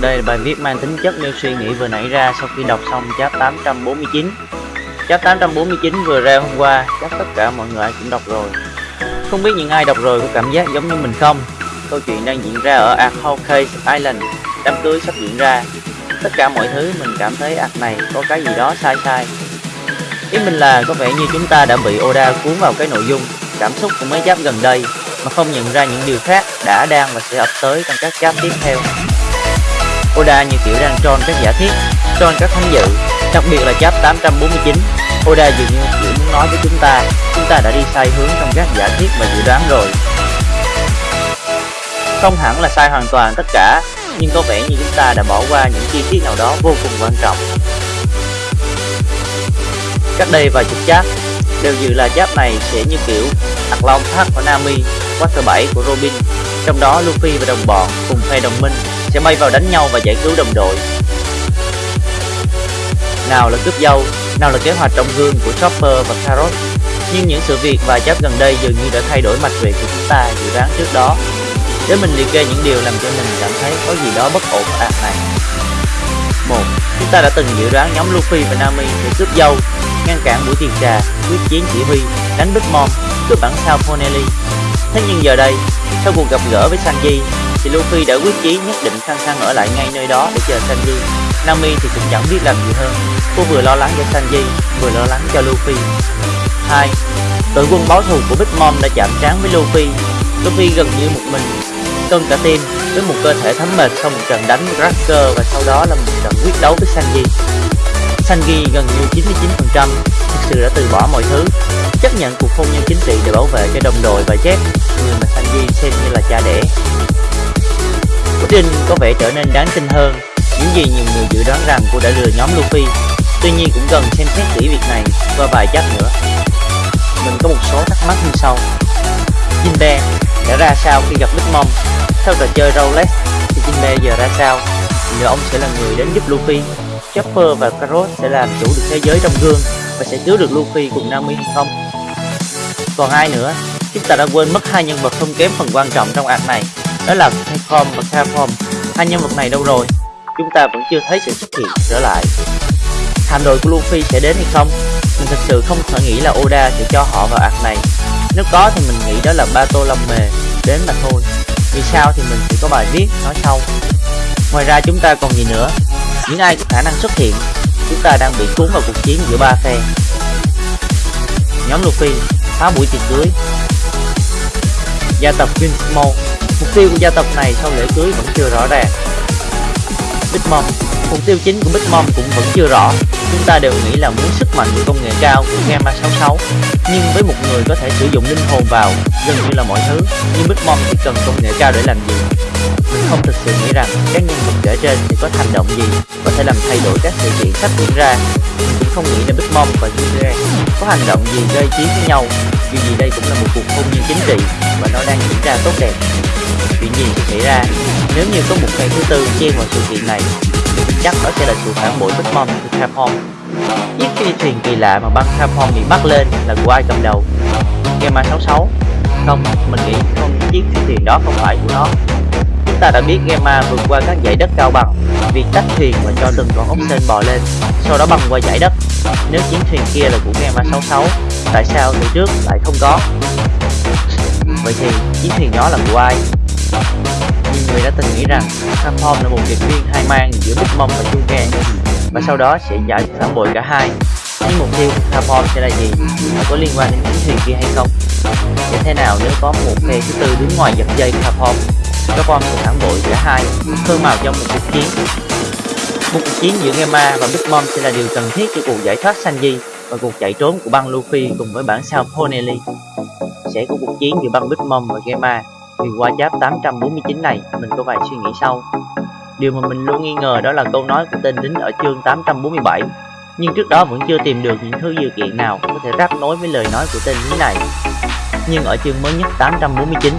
Đây là bài viết mang tính chất nêu suy nghĩ vừa nảy ra sau khi đọc xong chap 849 Chap 849 vừa ra hôm qua, chắc tất cả mọi người ai cũng đọc rồi Không biết những ai đọc rồi có cảm giác giống như mình không? Câu chuyện đang diễn ra ở Arcade Island, đám cưới sắp diễn ra Tất cả mọi thứ mình cảm thấy ạc này có cái gì đó sai sai Ý mình là có vẻ như chúng ta đã bị Oda cuốn vào cái nội dung, cảm xúc của mấy chap gần đây mà không nhận ra những điều khác đã đang và sẽ ập tới trong các chap tiếp theo. Oda như kiểu đang tròn các giả thiết, tròn các thánh dự, đặc biệt là chap 849. Oda dường như kiểu muốn nói với chúng ta, chúng ta đã đi sai hướng trong các giả thiết và dự đoán rồi. Không hẳn là sai hoàn toàn tất cả, nhưng có vẻ như chúng ta đã bỏ qua những chi tiết nào đó vô cùng quan trọng. Cách đây vài chục chap, đều dự là chap này sẽ như kiểu Ạc Long Thác của Nami, Water 7 của Robin, trong đó Luffy và đồng bọn cùng phe đồng minh sẽ bay vào đánh nhau và giải cứu đồng đội. Nào là cướp dâu, nào là kế hoạch trong gương của Chopper và Carrot. Nhưng những sự việc và chấp gần đây dường như đã thay đổi mạch về của chúng ta dự đoán trước đó. Để mình liệt kê những điều làm cho mình cảm thấy có gì đó bất ổn ở arc này. 1. Chúng ta đã từng dự đoán nhóm Luffy và Nami sẽ cướp dâu, ngăn cản buổi tiệc trà, quyết chiến chỉ huy, đánh Big Mom, cướp bản sao Ponelli. Thế nhưng giờ đây, sau cuộc gặp gỡ với Sanji, thì Luffy đã quyết chí nhất định khăng khăng ở lại ngay nơi đó để chờ Sanji. Nami thì cũng chẳng biết làm gì hơn, cô vừa lo lắng cho Sanji, vừa lo lắng cho Luffy. 2. Đội quân báo thù của Big Mom đã chạm trán với Luffy. Luffy gần như một mình, cơn cả tim với một cơ thể thấm mệt sau một trận đánh với Cracker và sau đó là một trận quyết đấu với Sanji. Sanji gần như 99% thực sự đã từ bỏ mọi thứ, chấp nhận cuộc hôn nhân chính trị để bảo vệ cho đồng đội và Jack người mà Sanji xem như là cha đẻ. Quyết định có vẻ trở nên đáng tin hơn, những gì nhiều người dự đoán rằng cô đã lừa nhóm Luffy. Tuy nhiên cũng cần xem xét kỹ việc này và vài chắc nữa. Mình có một số thắc mắc như sau. Jinbe đã ra sao khi gặp Big Mom? Sau trò chơi Rolex thì Jinbe giờ ra sao? Liệu ông sẽ là người đến giúp Luffy? Chopper và Carrot sẽ làm chủ được thế giới trong gương và sẽ cứu được Luffy cùng Nami hay không? Còn ai nữa? Chúng ta đã quên mất hai nhân vật không kém phần quan trọng trong ạc này, đó là Capcom và Capcom. Hai nhân vật này đâu rồi? Chúng ta vẫn chưa thấy sự xuất hiện trở lại. Hạm đội của Luffy sẽ đến hay không? Mình thật sự không thể nghĩ là Oda sẽ cho họ vào ạc này. Nếu có thì mình nghĩ đó là ba tô lông mề đến mà thôi. Vì sao thì mình sẽ có bài viết nói sau. Ngoài ra chúng ta còn gì nữa? Những ai có khả năng xuất hiện, chúng ta đang bị cuốn vào cuộc chiến giữa ba phe. Nhóm Luffy phá buổi tiệc cưới. Gia tộc Winsmo mục tiêu của gia tộc này sau lễ cưới vẫn chưa rõ ràng. Big Mom, mục tiêu chính của Big Mom cũng vẫn chưa rõ. Chúng ta đều nghĩ là muốn sức mạnh của công nghệ cao của Gamma 66, nhưng với một người có thể sử dụng linh hồn vào gần như là mọi thứ, nhưng Big Mom chỉ cần công nghệ cao để làm gì? Mình không thực sự nghĩ rằng các nhân vật kể trên sẽ có hành động gì có thể làm thay đổi các sự kiện sắp diễn ra. Mình cũng không nghĩ là Big Mom và Julia có hành động gì gây chiến với nhau, vì gì đây cũng là một cuộc hôn nhân chính trị và nó đang diễn ra tốt đẹp. Chuyện gì sẽ xảy ra nếu như có một ngày thứ tư chen vào sự kiện này thì chắc đó sẽ là sự phản bội Big Mom từ Capcom. Chiếc phi thuyền kỳ lạ mà băng Capcom bị bắt lên là của ai cầm đầu? Gamma 66 Không, mình nghĩ không chiếc phi thuyền đó không phải của nó Chúng ta đã biết Gamma vượt qua các dãy đất cao bằng Việc tách thuyền và cho từng con ốc sên bò lên Sau đó băng qua dãy đất Nếu chiến thuyền kia là của Gamma 66 Tại sao từ trước lại không có? Vậy thì chiến thuyền nhỏ là của ai? Nhiều người đã từng nghĩ rằng Capcom là một điệp viên hai mang giữa Big Mom và Junken Và sau đó sẽ giải phản bội cả hai. Nhưng mục tiêu của Capcom sẽ là gì? Nó có liên quan đến chiến thuyền kia hay không? Sẽ thế nào nếu có một phe thứ tư đứng ngoài giật dây Kafon, các con sẽ phản bội cả hai, khơi mào trong một cuộc chiến. Một cuộc chiến giữa Gemma và Big Mom sẽ là điều cần thiết cho cuộc giải thoát Sanji và cuộc chạy trốn của băng Luffy cùng với bản sao Ponelli Sẽ có cuộc chiến giữa băng Big Mom và Gamma Vì qua giáp 849 này, mình có vài suy nghĩ sau Điều mà mình luôn nghi ngờ đó là câu nói của tên lính ở chương 847 nhưng trước đó vẫn chưa tìm được những thứ dự kiện nào có thể rắc nối với lời nói của tên lính này. Nhưng ở chương mới nhất 849,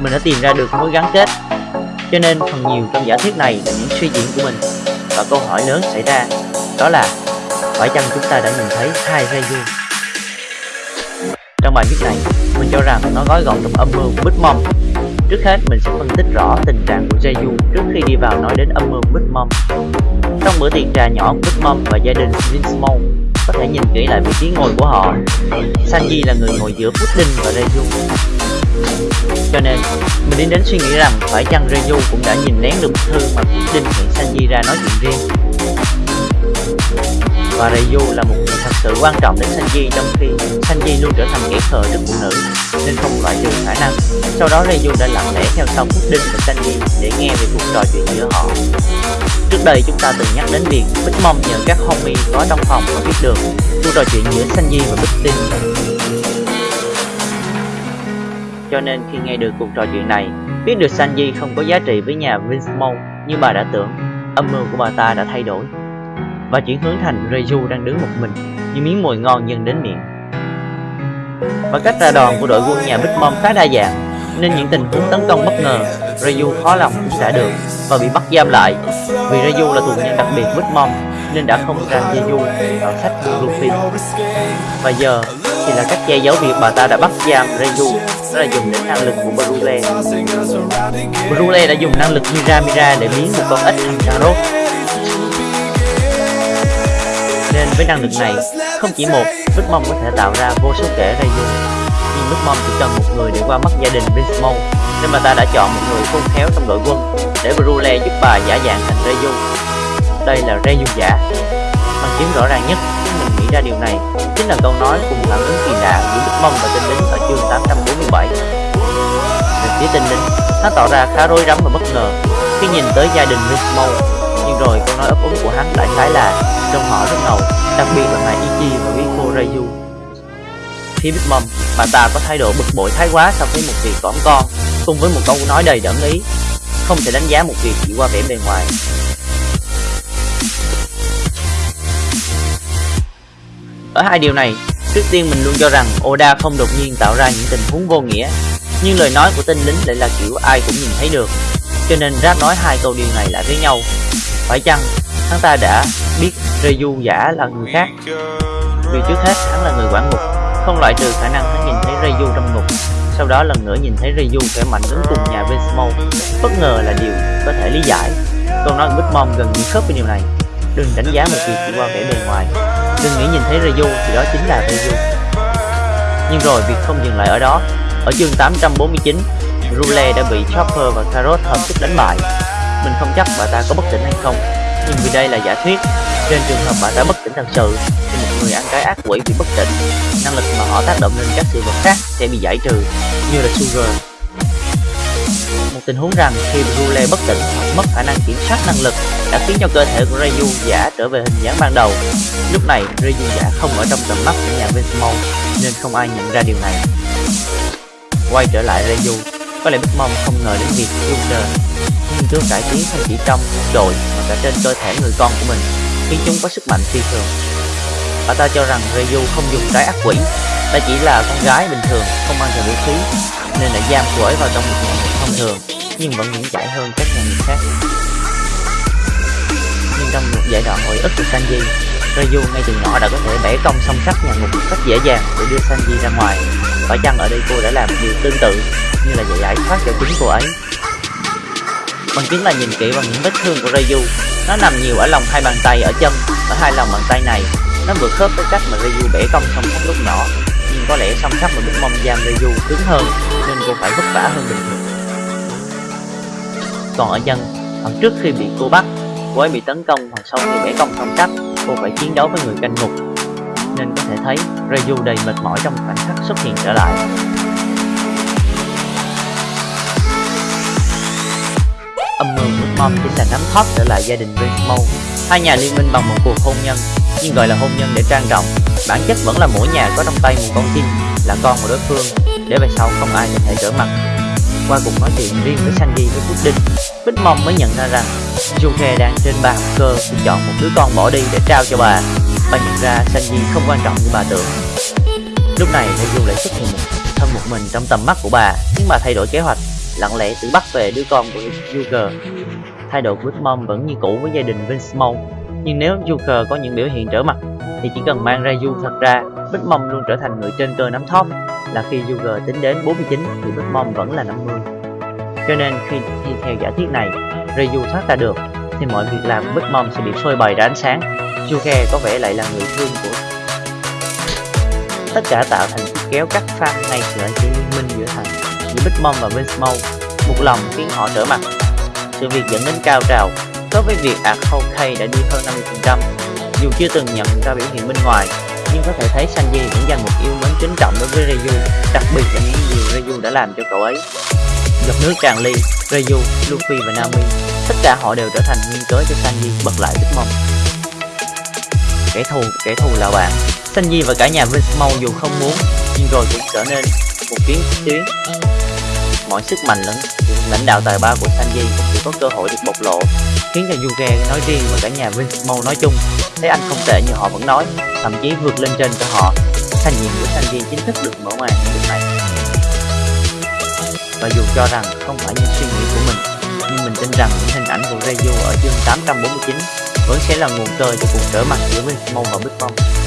mình đã tìm ra được mối gắn kết. Cho nên phần nhiều trong giả thuyết này là những suy diễn của mình. Và câu hỏi lớn xảy ra, đó là phải chăng chúng ta đã nhìn thấy hai ray? Trong bài viết này, mình cho rằng nó gói gọn trong âm mưu của Big Mom. Trước hết mình sẽ phân tích rõ tình trạng của Jeju trước khi đi vào nói đến âm mưu Big Mom. Trong bữa tiệc trà nhỏ của Big Mom và gia đình Winsmore, có thể nhìn kỹ lại vị trí ngồi của họ. Sanji là người ngồi giữa Pudding và Jeju. Cho nên, mình đi đến suy nghĩ rằng phải chăng Reju cũng đã nhìn nén được bức thư mà Pudding hẹn Sanji ra nói chuyện riêng. Và Ryu là một người thật sự quan trọng đến Sanji trong khi Sanji luôn trở thành kẻ khờ trước phụ nữ nên không loại trừ khả năng. Sau đó Ryu đã lặng lẽ theo sau Pudding và Sanji để nghe về cuộc trò chuyện giữa họ. Trước đây chúng ta từng nhắc đến việc Big Mom nhờ các homie có trong phòng mà biết được cuộc trò chuyện giữa Sanji và Pudding. Cho nên khi nghe được cuộc trò chuyện này, biết được Sanji không có giá trị với nhà Vinsmore như bà đã tưởng, âm mưu của bà ta đã thay đổi và chuyển hướng thành Reju đang đứng một mình như miếng mồi ngon dần đến miệng. Và cách ra đòn của đội quân nhà Big Mom khá đa dạng, nên những tình huống tấn công bất ngờ, Reju khó lòng cũng xả được và bị bắt giam lại. Vì Reju là tù nhân đặc biệt Big Mom nên đã không ra Jeju vào sách của Luffy. Và giờ thì là cách che giấu việc bà ta đã bắt giam Reju đó là dùng đến năng lực của Brule. Brule đã dùng năng lực Mira Mira để biến một con ếch thành cà rốt với năng lực này, không chỉ một, Big Mom có thể tạo ra vô số kẻ Rayu. Nhưng Big Mom chỉ cần một người để qua mắt gia đình Vinsmont, nên bà ta đã chọn một người khôn khéo trong đội quân để Brule giúp bà giả dạng thành Rayu. Đây là Rayu giả. Bằng chứng rõ ràng nhất khi mình nghĩ ra điều này chính là câu nói cùng phản ứng kỳ lạ giữa Big Mom và tinh lính ở chương 847. Về phía tinh lính, hắn tỏ ra khá rối rắm và bất ngờ khi nhìn tới gia đình Vinsmont nhưng rồi câu nói ấp úng của hắn lại trái là trong họ rất ngầu, đặc biệt là ngài Ichi và Riko Rayu. Khi Big Mom, bà ta có thái độ bực bội thái quá sau khi một việc cõng con, cùng với một câu nói đầy đẫm ý, không thể đánh giá một việc chỉ qua vẻ bề ngoài. Ở hai điều này, trước tiên mình luôn cho rằng Oda không đột nhiên tạo ra những tình huống vô nghĩa, nhưng lời nói của tên lính lại là kiểu ai cũng nhìn thấy được, cho nên ráp nói hai câu điều này lại với nhau. Phải chăng hắn ta đã biết Reju giả là người khác. Vì trước hết, hắn là người quản ngục. Không loại trừ khả năng hắn nhìn thấy Reju trong ngục. Sau đó lần nữa nhìn thấy Reju khỏe mạnh đứng cùng nhà Vinsmoke bất ngờ là điều có thể lý giải. Câu nói của Bitmon gần như khớp với điều này. Đừng đánh giá một việc chỉ qua vẻ bề ngoài. Đừng nghĩ nhìn thấy Reju thì đó chính là Reju nhưng rồi, việc không dừng lại ở đó. Ở chương 849 Rule đã bị Chopper và Carrot hợp sức đánh bại. Mình không chắc bà ta có bất tỉnh hay không nhưng vì đây là giả thuyết. Trên trường hợp bà ta bất tỉnh thật sự, thì một người ăn cái ác quỷ bị bất tỉnh, năng lực mà họ tác động lên các sự vật khác sẽ bị giải trừ, như là sugar. Một tình huống rằng khi Brule bất tỉnh hoặc mất khả năng kiểm soát năng lực đã khiến cho cơ thể của Ryu giả trở về hình dáng ban đầu. Lúc này, Ryu giả không ở trong tầm mắt của nhà Vinsmon nên không ai nhận ra điều này. Quay trở lại Ryu có lẽ Big Mom không ngờ đến việc Joker nghiên cứu cải tiến không chỉ trong đội mà cả trên cơ thể người con của mình khiến chúng có sức mạnh phi thường. Bà ta cho rằng Ryu không dùng trái ác quỷ ta chỉ là con gái bình thường, không mang theo vũ khí, nên đã giam cô ấy vào trong một nhà ngục thông thường, nhưng vẫn vững chãi hơn các nhà ngục khác. Nhưng trong một giai đoạn hồi ức của Sanji, Ryu ngay từ nhỏ đã có thể bẻ cong song sắt nhà ngục một cách dễ dàng để đưa Sanji ra ngoài phải chăng ở đây cô đã làm điều tương tự như là giải thoát cho chính cô ấy? Bằng chứng là nhìn kỹ vào những vết thương của Rayu nó nằm nhiều ở lòng hai bàn tay ở chân. Ở hai lòng bàn tay này, nó vừa khớp với cách mà Rayu bẻ cong song sắt lúc nhỏ. Nhưng có lẽ song sắt mà Big Mom giam Rayu cứng hơn, nên cô phải vất vả hơn bình thường. Còn ở chân hoặc trước khi bị cô bắt, cô ấy bị tấn công hoặc sau khi bẻ cong song sắt, cô phải chiến đấu với người canh ngục nên có thể thấy Ryu đầy mệt mỏi trong khoảnh khắc xuất hiện trở lại âm mưu của Mom chính là nắm thoát trở lại gia đình Rainbow. Hai nhà liên minh bằng một cuộc hôn nhân, nhưng gọi là hôn nhân để trang trọng. Bản chất vẫn là mỗi nhà có trong tay một con chim, là con của đối phương, để về sau không ai có thể trở mặt. Qua cuộc nói chuyện riêng với Sandy với Pudding, Bích Mom mới nhận ra rằng Joker đang trên bàn cơ thì chọn một đứa con bỏ đi để trao cho bà. Bà nhận ra Sandy không quan trọng như bà tưởng. Lúc này, Ryu lại xuất hiện thân một mình trong tầm mắt của bà, khiến bà thay đổi kế hoạch lặng lẽ tự bắt về đứa con của Joker. Thái độ của Mom vẫn như cũ với gia đình Vinsmoke, nhưng nếu Joker có những biểu hiện trở mặt thì chỉ cần mang ra Du thật ra, Big Mom luôn trở thành người trên cơ nắm top là khi Joker tính đến 49 thì Big Mom vẫn là 50. Cho nên khi theo giả thiết này, Reju thoát ra được, thì mọi việc làm của Big Mom sẽ bị phơi bày ra ánh sáng. Juke có vẻ lại là người thương của tất cả tạo thành chiếc kéo cắt pha ngay sự chỉ liên minh giữa thằng giữa Big Mom và Vince Mo một lòng khiến họ trở mặt. Sự việc dẫn đến cao trào, đối với việc Art Hawkeye đã đi hơn 50%, dù chưa từng nhận ra biểu hiện bên ngoài, nhưng có thể thấy Sanji vẫn dành một yêu mến kính trọng đối với Ryu, đặc biệt là những điều Ryu đã làm cho cậu ấy. Giọt nước tràn ly, Ryu, Luffy và Nami, tất cả họ đều trở thành nguyên cớ cho Sanji bật lại Big Mom. Kẻ thù, kẻ thù là bạn. Sanji và cả nhà Vince dù không muốn, nhưng rồi cũng trở nên một kiến tuyến. Mọi sức mạnh lẫn lãnh đạo tài ba của Sanji cũng chỉ có cơ hội được bộc lộ, khiến cho Yuge nói riêng và cả nhà Vince nói chung thấy anh không tệ như họ vẫn nói, thậm chí vượt lên trên cho họ. Thành nhiệm của Sanji chính thức được mở màn lúc này. Và dù cho rằng không phải như suy nghĩ của mình, mình tin rằng những hình ảnh của Reju ở chương 849 vẫn sẽ là nguồn cơn cho cuộc trở mặt giữa Vince và Big Mom.